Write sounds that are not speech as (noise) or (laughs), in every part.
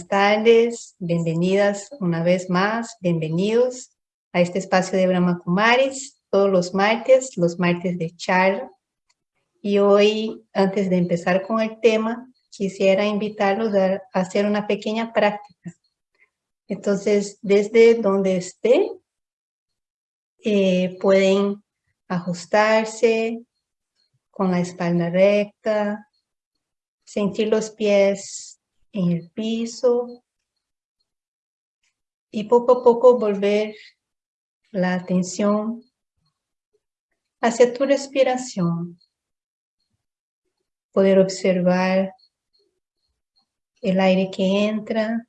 buenas tardes, bienvenidas una vez más, bienvenidos a este espacio de Brahma Kumaris, todos los martes, los martes de charla. Y hoy, antes de empezar con el tema, quisiera invitarlos a hacer una pequeña práctica. Entonces, desde donde esté, eh, pueden ajustarse con la espalda recta, sentir los pies en el piso y poco a poco volver la atención hacia tu respiración. Poder observar el aire que entra,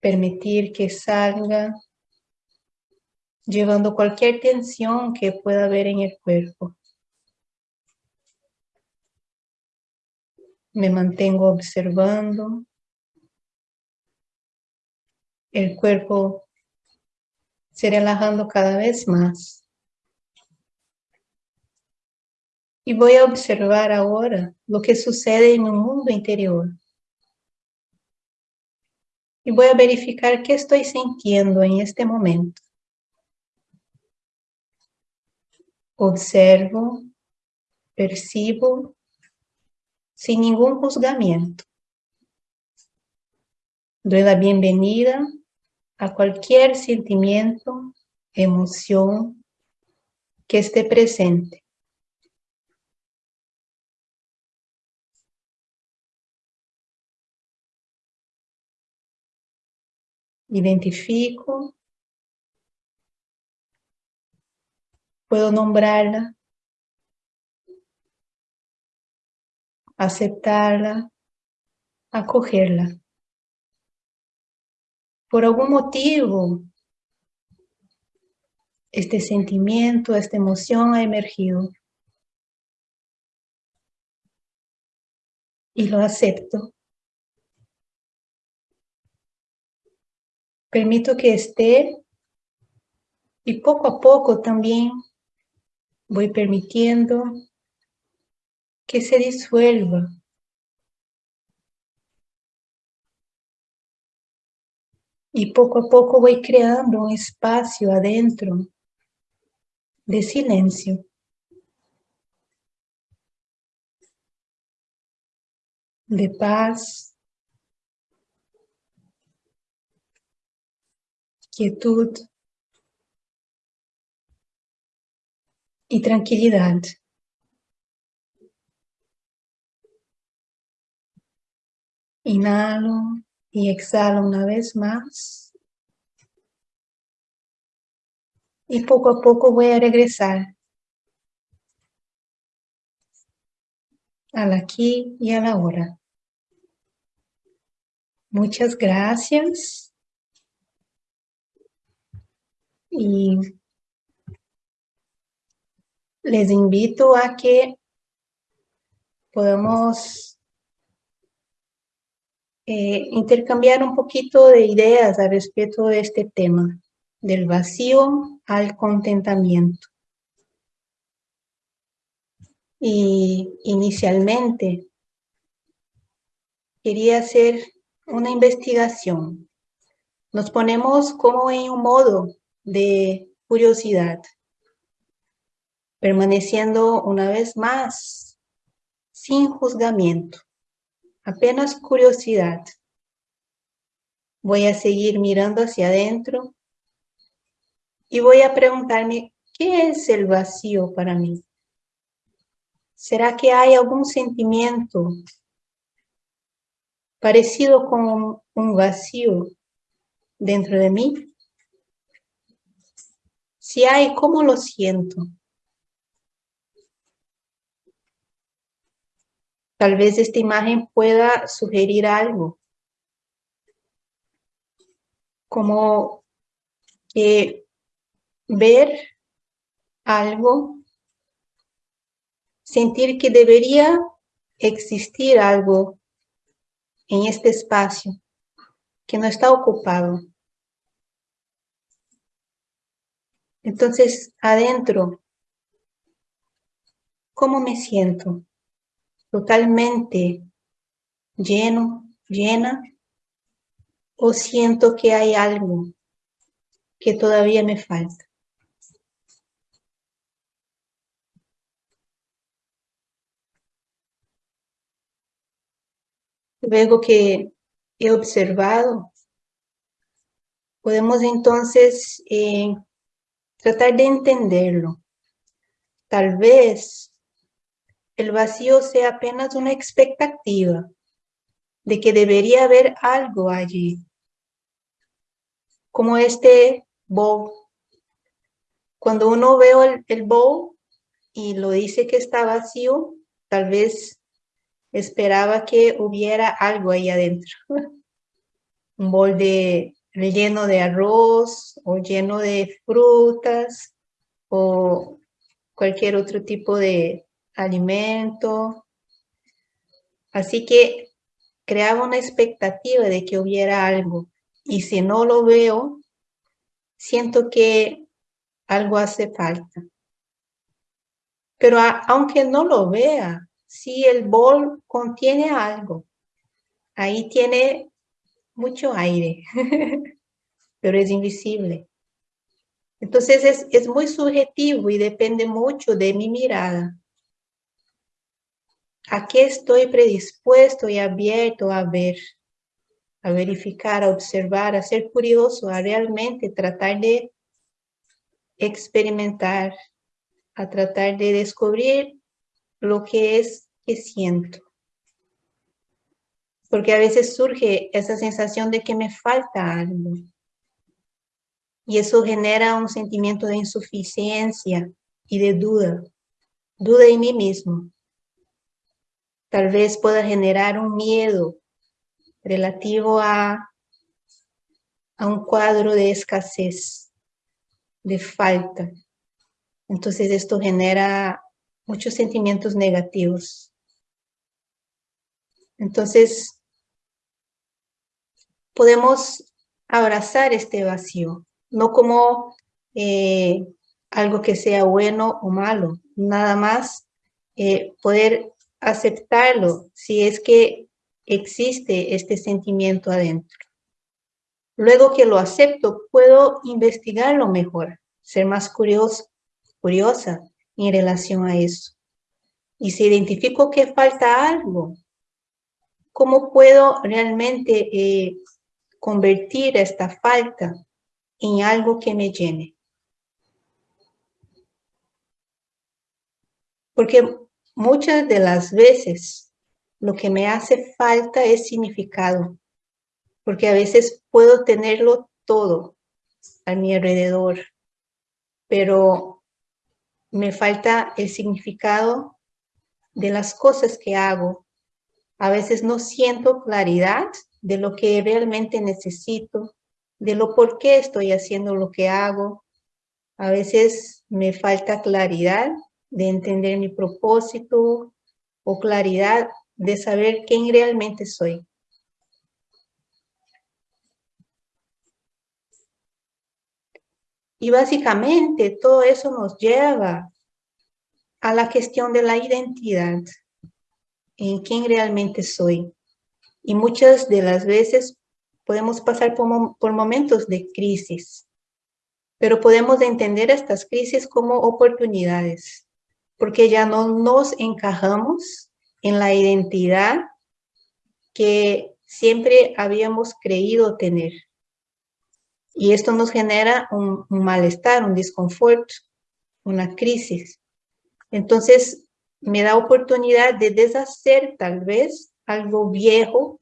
permitir que salga, llevando cualquier tensión que pueda haber en el cuerpo. Me mantengo observando. El cuerpo se relajando cada vez más. Y voy a observar ahora lo que sucede en mi mundo interior. Y voy a verificar qué estoy sintiendo en este momento. Observo, percibo sin ningún juzgamiento. Doy la bienvenida a cualquier sentimiento, emoción que esté presente. Identifico. Puedo nombrarla aceptarla, acogerla. Por algún motivo, este sentimiento, esta emoción ha emergido. Y lo acepto. Permito que esté y poco a poco también voy permitiendo que se disuelva. Y poco a poco voy creando un espacio adentro de silencio. De paz. Quietud. Y tranquilidad. Inhalo y exhalo una vez más. Y poco a poco voy a regresar al aquí y a la hora. Muchas gracias. Y les invito a que podamos eh, intercambiar un poquito de ideas al respecto de este tema, del vacío al contentamiento. Y inicialmente quería hacer una investigación. Nos ponemos como en un modo de curiosidad, permaneciendo una vez más sin juzgamiento apenas curiosidad. Voy a seguir mirando hacia adentro y voy a preguntarme, ¿qué es el vacío para mí? ¿Será que hay algún sentimiento parecido con un vacío dentro de mí? Si hay, ¿cómo lo siento? Tal vez esta imagen pueda sugerir algo. Como ver algo, sentir que debería existir algo en este espacio que no está ocupado. Entonces, adentro, ¿cómo me siento? Totalmente lleno, llena o siento que hay algo que todavía me falta. Luego que he observado, podemos entonces eh, tratar de entenderlo. Tal vez el vacío sea apenas una expectativa de que debería haber algo allí. Como este bowl. Cuando uno ve el, el bowl y lo dice que está vacío, tal vez esperaba que hubiera algo ahí adentro. (laughs) Un bol de, lleno de arroz o lleno de frutas o cualquier otro tipo de alimento. Así que creaba una expectativa de que hubiera algo. Y si no lo veo, siento que algo hace falta. Pero aunque no lo vea, si el bol contiene algo, ahí tiene mucho aire, (laughs) pero es invisible. Entonces es, es muy subjetivo y depende mucho de mi mirada. ¿A qué estoy predispuesto y abierto a ver? A verificar, a observar, a ser curioso, a realmente tratar de experimentar, a tratar de descubrir lo que es que siento. Porque a veces surge esa sensación de que me falta algo. Y eso genera un sentimiento de insuficiencia y de duda. Duda en mí mismo. Tal vez pueda generar un miedo relativo a, a un cuadro de escasez, de falta. Entonces esto genera muchos sentimientos negativos. Entonces, podemos abrazar este vacío, no como eh, algo que sea bueno o malo, nada más eh, poder aceptarlo si es que existe este sentimiento adentro. Luego que lo acepto, puedo investigarlo mejor, ser más curioso, curiosa en relación a eso. Y si identifico que falta algo, ¿cómo puedo realmente eh, convertir esta falta en algo que me llene? Porque muchas de las veces lo que me hace falta es significado, porque a veces puedo tenerlo todo a mi alrededor, pero me falta el significado de las cosas que hago. A veces no siento claridad de lo que realmente necesito, de lo por qué estoy haciendo lo que hago. A veces me falta claridad de entender mi propósito o claridad de saber quién realmente soy. Y básicamente todo eso nos lleva a la cuestión de la identidad, en quién realmente soy. Y muchas de las veces podemos pasar por, por momentos de crisis, pero podemos entender estas crisis como oportunidades, porque ya no nos encajamos en la identidad que siempre habíamos creído tener. Y esto nos genera un, malestar, un desconforto, una crisis. Entonces, me da oportunidad de deshacer tal vez algo viejo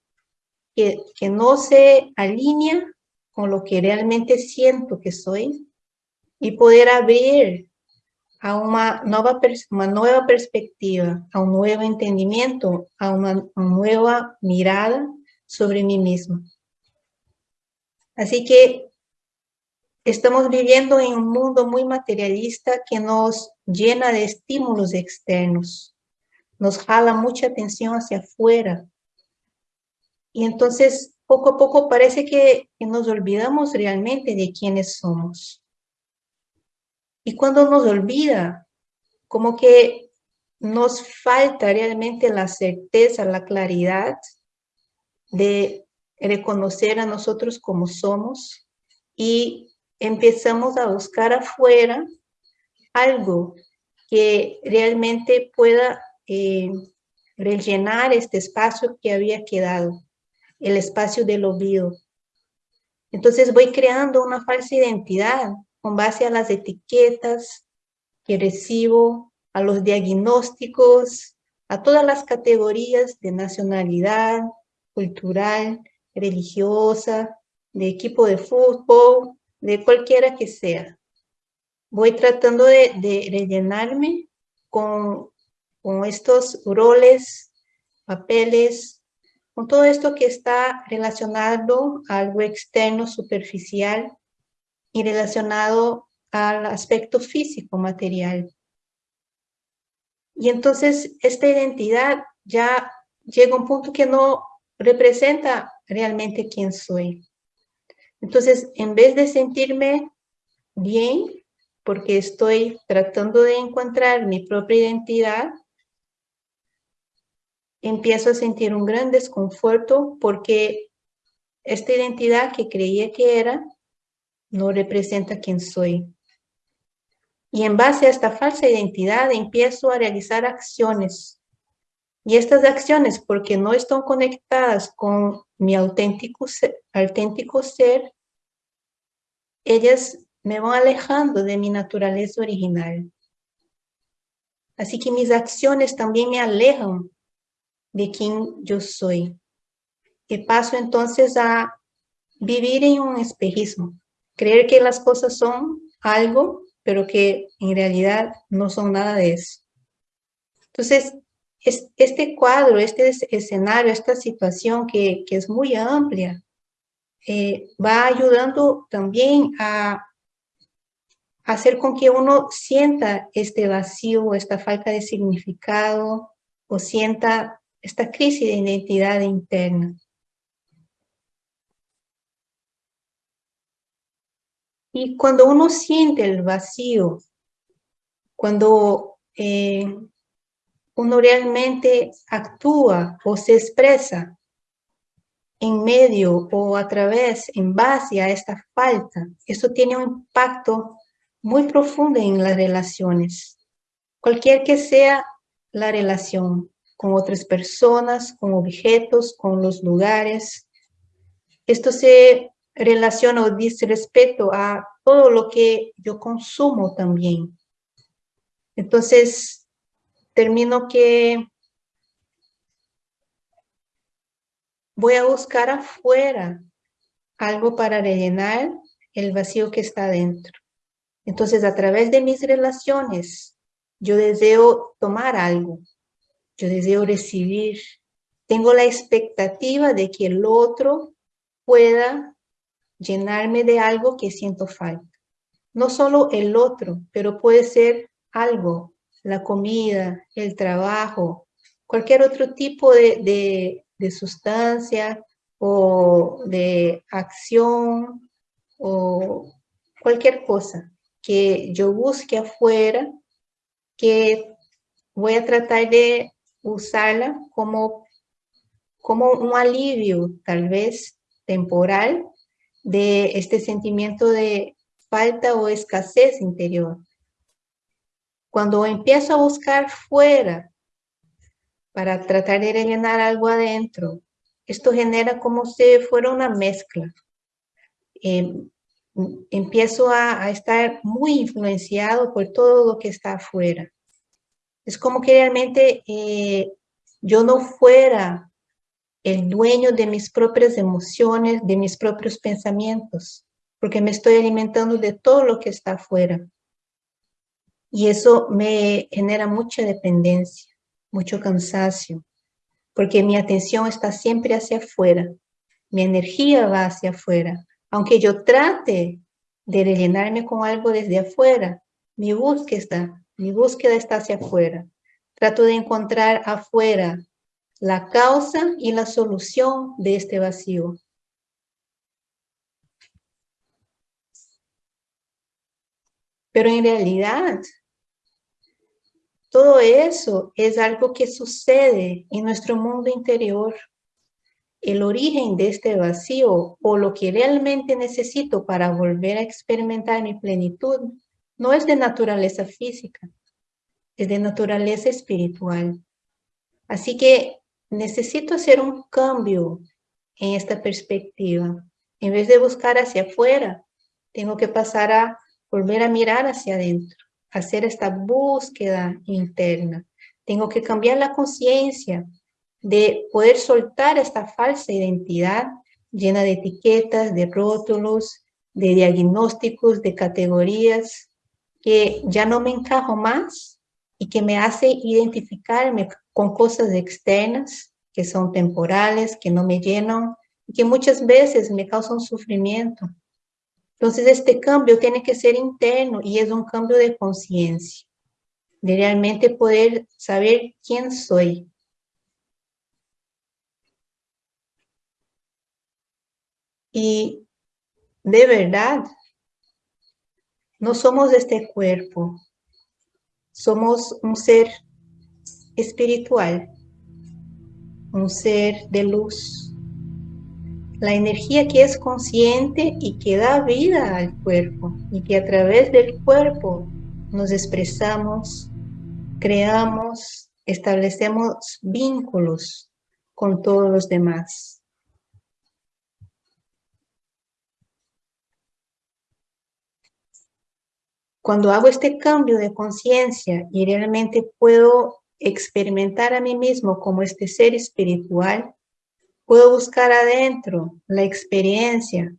que, que no se alinea con lo que realmente siento que soy y poder abrir a una nueva, una nueva perspectiva, a un nuevo entendimiento, a una nueva mirada sobre mí misma. Así que Estamos viviendo en un mundo muy materialista que nos llena de estímulos externos, nos jala mucha atención hacia afuera. Y entonces, poco a poco parece que, nos olvidamos realmente de quiénes somos. Y cuando nos olvida, como que nos falta realmente la certeza, la claridad de reconocer a nosotros como somos y empezamos a buscar afuera algo que realmente pueda eh, rellenar este espacio que había quedado, el espacio del olvido. Entonces voy creando una falsa identidad con base a las etiquetas que recibo, a los diagnósticos, a todas las categorías de nacionalidad, cultural, religiosa, de equipo de fútbol, de cualquiera que sea. Voy tratando de, rellenarme con, estos roles, papeles, con todo esto que está relacionado a algo externo, superficial y relacionado al aspecto físico, material. Y entonces esta identidad ya llega a un punto que no representa realmente quién soy. Entonces, en vez de sentirme bien, porque estoy tratando de encontrar mi propia identidad, empiezo a sentir un gran desconforto porque esta identidad que creía que era no representa quién soy. Y en base a esta falsa identidad empiezo a realizar acciones. Y estas acciones, porque no están conectadas con mi auténtico ser, auténtico ser, ellas me van alejando de mi naturaleza original. Así que mis acciones también me alejan de quien yo soy. Y paso entonces a vivir en un espejismo, creer que las cosas son algo pero que en realidad no son nada de eso. Entonces, este cuadro, este escenario, esta situación que, es muy amplia, eh, va ayudando también a hacer con que uno sienta este vacío, esta falta de significado, o sienta esta crisis de identidad interna. Y cuando uno siente el vacío, cuando eh, uno realmente actúa o se expresa en medio o a través, en base a esta falta, eso tiene un impacto muy profundo en las relaciones. Cualquier que sea la relación con otras personas, con objetos, con los lugares, esto se relaciona o dice respeto a todo lo que yo consumo también. Entonces, termino que voy a buscar afuera algo para rellenar el vacío que está dentro. Entonces, a través de mis relaciones, yo deseo tomar algo, yo deseo recibir. Tengo la expectativa de que el otro pueda llenarme de algo que siento falta. No solo el otro, pero puede ser algo, la comida, el trabajo, cualquier otro tipo de, sustancia o de acción o cualquier cosa que yo busque afuera, que voy a tratar de usarla como, como un alivio, tal vez temporal, de este sentimiento de falta o escasez interior. Cuando empiezo a buscar fuera para tratar de rellenar algo adentro, esto genera como si fuera una mezcla. Em, empiezo a, estar muy influenciado por todo lo que está afuera. Es como que realmente eh, yo no fuera el dueño de mis propias emociones, de mis propios pensamientos, porque me estoy alimentando de todo lo que está afuera. Y eso me genera mucha dependencia, mucho cansancio, porque mi atención está siempre hacia afuera, mi energía va hacia afuera. Aunque yo trate de rellenarme con algo desde afuera, mi búsqueda, mi búsqueda está hacia afuera. Trato de encontrar afuera la causa y la solución de este vacío. Pero en realidad, todo eso es algo que sucede en nuestro mundo interior. el origen de este vacío o lo que realmente necesito para volver a experimentar mi plenitud no es de naturaleza física, es de naturaleza espiritual. Así que necesito hacer un cambio en esta perspectiva. En vez de buscar hacia afuera, tengo que pasar a volver a mirar hacia adentro, hacer esta búsqueda interna. Tengo que cambiar la conciencia de poder soltar esta falsa identidad llena de etiquetas, de rótulos, de diagnósticos, de categorías, que ya no me encajo más y que me hace identificarme con cosas externas que son temporales, que no me llenan y que muchas veces me causan sufrimiento. Entonces este cambio tiene que ser interno y es un cambio de conciencia, de realmente poder saber quién soy, Y de verdad, no somos este cuerpo, somos un ser espiritual, un ser de luz. La energía que es consciente y que da vida al cuerpo y que a través del cuerpo nos expresamos, creamos, establecemos vínculos con todos los demás. Cuando hago este cambio de conciencia y realmente puedo experimentar a mí mismo como este ser espiritual, puedo buscar adentro la experiencia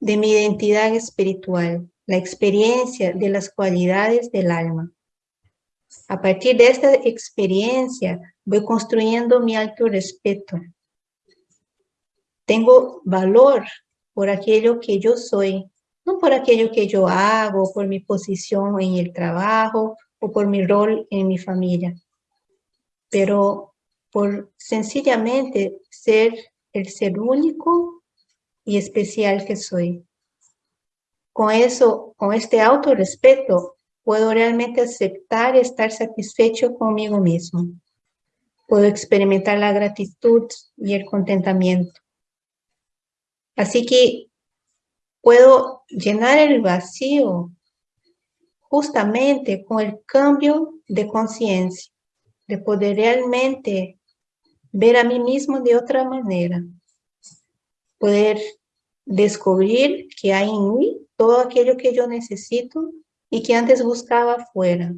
de mi identidad espiritual, la experiencia de las cualidades del alma. A partir de esta experiencia voy construyendo mi alto respeto. Tengo valor por aquello que yo soy, no por aquello que yo hago, por mi posición en el trabajo o por mi rol en mi familia, pero por sencillamente ser el ser único y especial que soy. Con eso, con este autorrespeto, puedo realmente aceptar y estar satisfecho conmigo mismo. Puedo experimentar la gratitud y el contentamiento. Así que puedo llenar el vacío justamente con el cambio de conciencia, de poder realmente ver a mí mismo de otra manera, poder descubrir que hay en mí todo aquello que yo necesito y que antes buscaba afuera.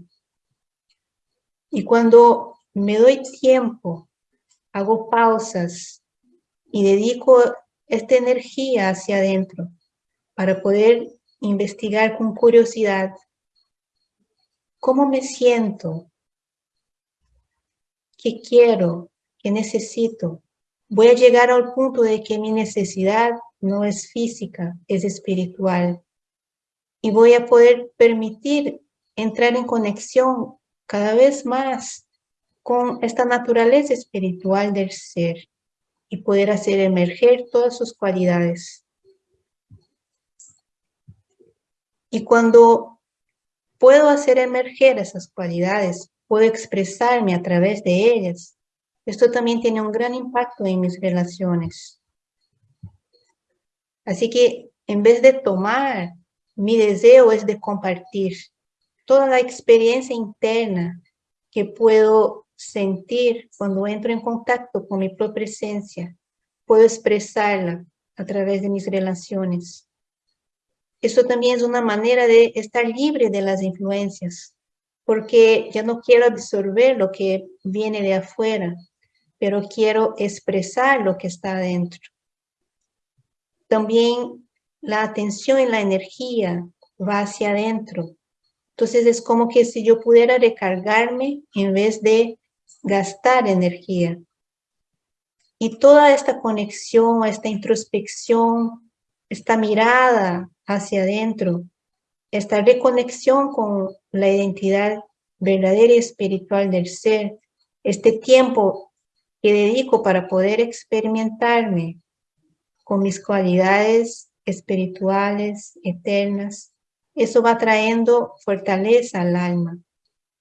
Y cuando me doy tiempo, hago pausas y dedico esta energía hacia adentro para poder investigar con curiosidad cómo me siento, qué quiero, qué necesito. Voy a llegar al punto de que mi necesidad no es física, es espiritual. Y voy a poder permitir entrar en conexión cada vez más con esta naturaleza espiritual del ser y poder hacer emerger todas sus cualidades. Y cuando puedo hacer emerger esas cualidades, puedo expresarme a través de ellas, esto también tiene un gran impacto en mis relaciones. Así que en vez de tomar, mi deseo es de compartir toda la experiencia interna que puedo sentir cuando entro en contacto con mi propia esencia, puedo expresarla a través de mis relaciones. Eso también es una manera de estar libre de las influencias, porque ya no quiero absorber lo que viene de afuera, pero quiero expresar lo que está adentro. También la atención y la energía va hacia adentro. Entonces es como que si yo pudiera recargarme en vez de gastar energía. Y toda esta conexión, esta introspección, esta mirada hacia adentro, esta reconexión con la identidad verdadera y espiritual del ser, este tiempo que dedico para poder experimentarme con mis cualidades espirituales, eternas, eso va trayendo fortaleza al alma.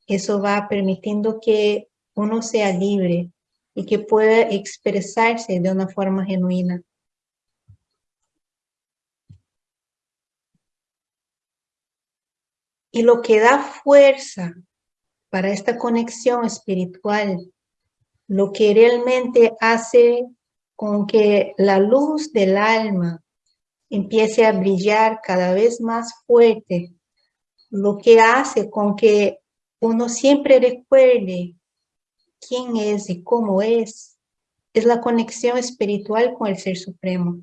Eso va permitiendo que uno sea libre y que pueda expresarse de una forma genuina. Y lo que da fuerza para esta conexión espiritual, lo que realmente hace con que la luz del alma empiece a brillar cada vez más fuerte, lo que hace con que uno siempre recuerde quién es y cómo es, es la conexión espiritual con el Ser Supremo.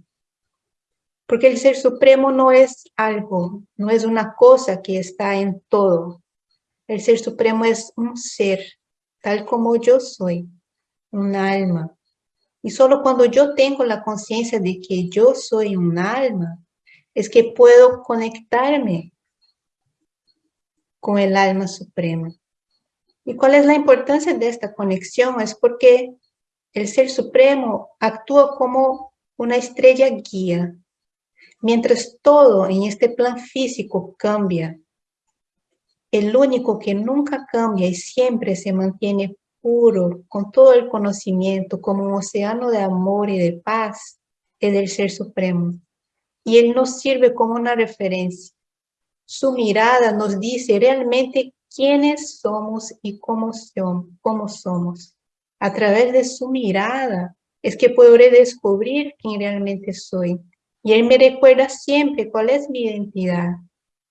Porque el Ser Supremo no es algo, no es una cosa que está en todo. El Ser Supremo es un ser, tal como yo soy, un alma. Y solo cuando yo tengo la conciencia de que yo soy un alma, es que puedo conectarme con el alma suprema. ¿Y cuál es la importancia de esta conexión? Es porque el Ser Supremo actúa como una estrella guía. Mientras todo en este plan físico cambia, el único que nunca cambia y siempre se mantiene puro, con todo el conocimiento, como un océano de amor y de paz, es el Ser Supremo. Y Él nos sirve como una referencia. Su mirada nos dice realmente quiénes somos y cómo, cómo somos. A través de su mirada es que puedo redescubrir quién realmente soy. Y Él me recuerda siempre cuál es mi identidad.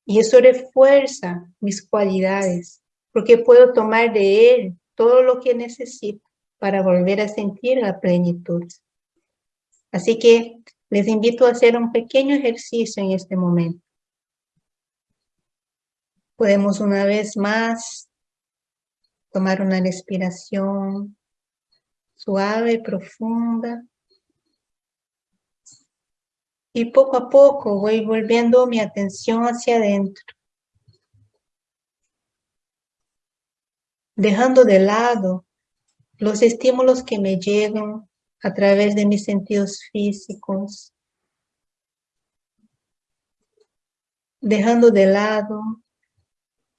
Y eso refuerza mis cualidades, porque puedo tomar de Él todo lo que necesito para volver a sentir la plenitud. Así que les invito a hacer un pequeño ejercicio en este momento. Podemos una vez más tomar una respiración suave, profunda. Y poco a poco voy volviendo mi atención hacia adentro. Dejando de lado los estímulos que me llegan a través de mis sentidos físicos. Dejando de lado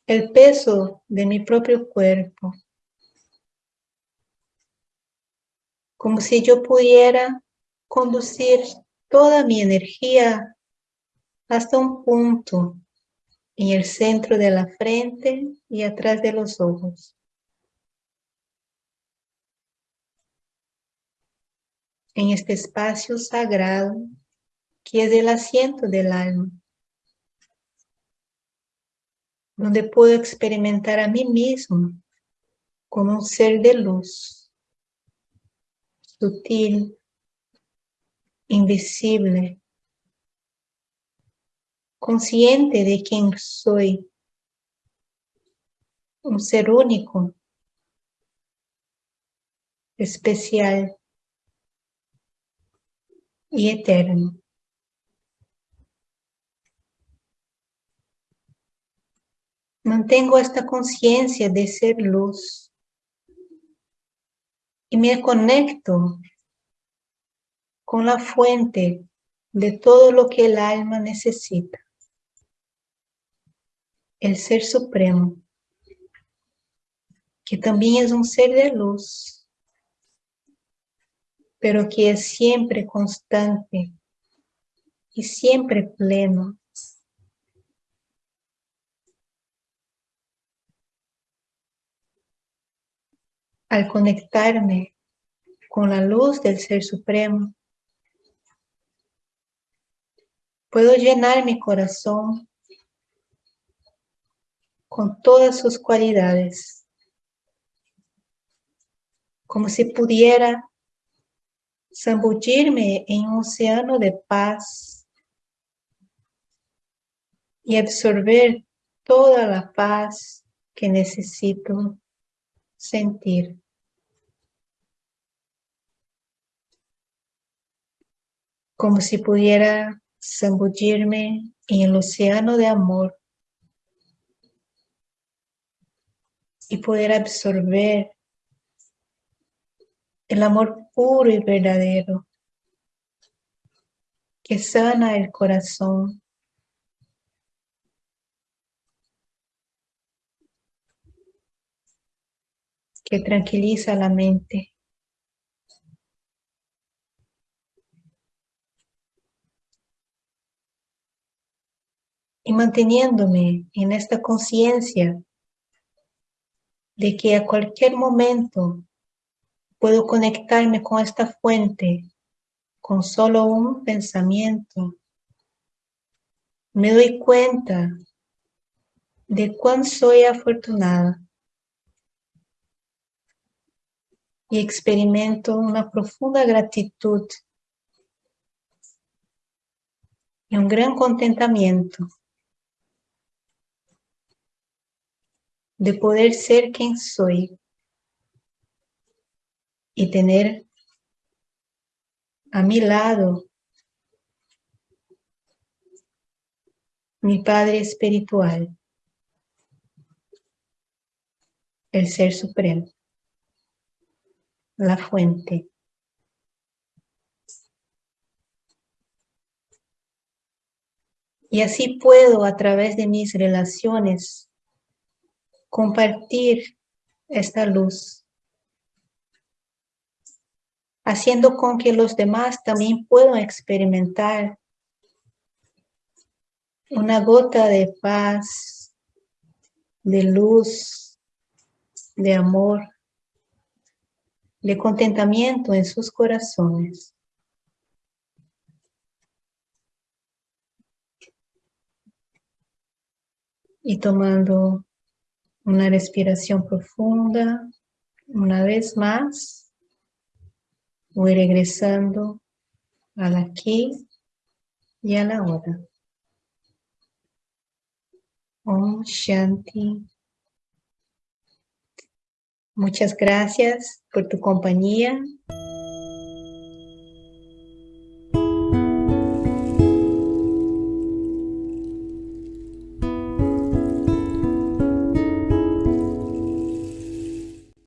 el peso de mi propio cuerpo. Como si yo pudiera conducir toda mi energía hasta un punto en el centro de la frente y atrás de los ojos. En este espacio sagrado que es el asiento del alma. donde puedo experimentar a mí mismo como un ser de luz, sutil, invisible, consciente de quién soy, un ser único, especial y eterno. Mantengo esta conciencia de ser luz y me conecto con la fuente de todo lo que el alma necesita. El Ser Supremo, que también es un ser de luz, pero que es siempre constante y siempre pleno. al conectarme con la luz del Ser Supremo, puedo llenar mi corazón con todas sus cualidades, como si pudiera zambullirme en un océano de paz y absorber toda la paz que necesito sentir. Como si pudiera zambullirme en el océano de amor y poder absorber el amor puro y verdadero que sana el corazón que tranquiliza la mente. Y manteniéndome en esta conciencia de que a cualquier momento puedo conectarme con esta fuente con solo un pensamiento, me doy cuenta de cuán soy afortunada y experimento una profunda gratitud y un gran contentamiento de poder ser quien soy y tener a mi lado mi Padre espiritual, el Ser Supremo, la fuente. Y así puedo a través de mis relaciones compartir esta luz, haciendo con que los demás también puedan experimentar una gota de paz, de luz, de amor, de contentamiento en sus corazones. Y tomando una respiración profunda, una vez más, voy regresando al aquí y a la hora. Om Shanti. Muchas gracias por tu compañía.